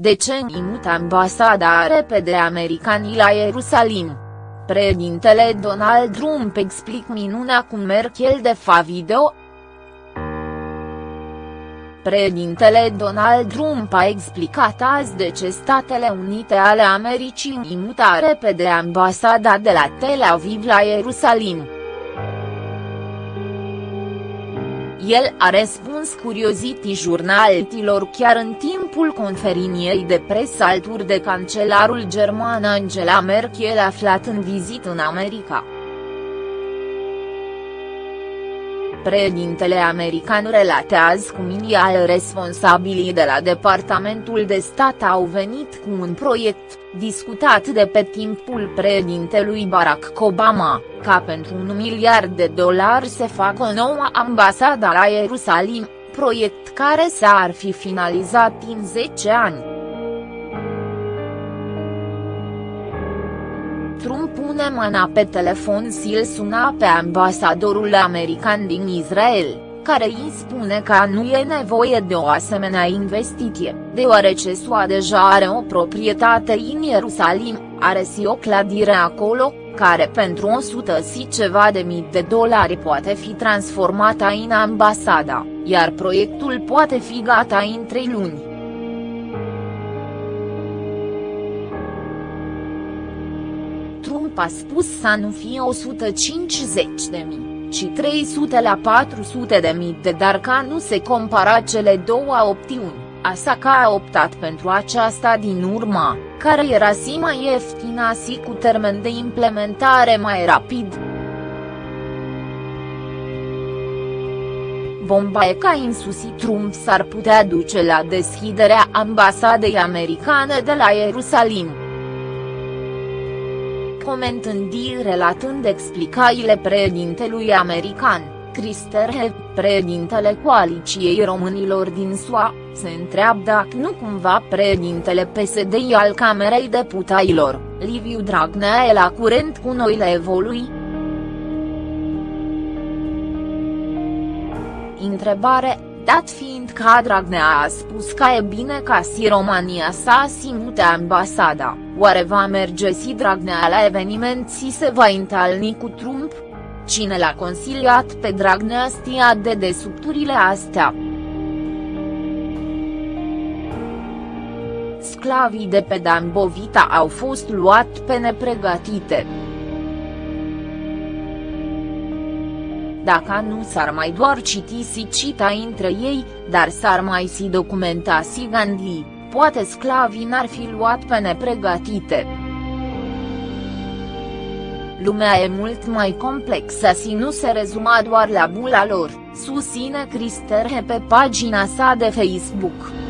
De ce imut ambasada repede americanii la Ierusalim? Președintele Donald Trump explic minunea cu Merkel de fa video, Președintele Donald Trump a explicat azi de ce Statele Unite ale Americii imuta repede ambasada de la Tel Aviv la Ierusalim. El a răspuns curiozity jurnaliștilor chiar în timpul conferiniei de presă alături de cancelarul german Angela Merkel aflat în vizită în America. Președintele american relatează cum inițial responsabilii de la Departamentul de Stat au venit cu un proiect, discutat de pe timpul președintelui Barack Obama, ca pentru un miliard de dolari să facă o nouă ambasadă la Ierusalim, proiect care s-ar fi finalizat în 10 ani. Trump pune mâna pe telefon și îl suna pe ambasadorul american din Israel, care îi spune că nu e nevoie de o asemenea investiție, deoarece SUA deja are o proprietate în Ierusalim, are și o clădire acolo, care pentru 100 și ceva de mii de dolari poate fi transformată în ambasada, iar proiectul poate fi gata în 3 luni. Trump a spus să nu fie 150 de mii, ci 300 la 400 de mii de dar ca nu se compara cele două opțiuni, că a optat pentru aceasta din urma, care era și mai ieftină și cu termen de implementare mai rapid. Bomba e ca insusit Trump s-ar putea duce la deschiderea ambasadei americane de la Ierusalim comentând relatând explicațiile președintelui american, Christer președintele coaliciei românilor din SUA, se întreabă dacă nu cumva președintele PSD al Camerei Deputailor, Liviu Dragnea e la curent cu noile evolui. Întrebare, dat fiind că Dragnea a spus că e bine ca si România să asimute ambasada, oare va merge si Dragnea la eveniment și se va întâlni cu Trump? Cine l-a consiliat pe Dragnea stia de desubturile astea? Sclavii de pe Dambovita au fost luat pe nepregătite. dacă nu s-ar mai doar citi si cita între ei, dar s-ar mai si documenta si Gandhi, poate sclavii n-ar fi luat pe nepregătite. Lumea e mult mai complexă și nu se rezuma doar la bula lor, susține Cristerhe pe pagina sa de Facebook.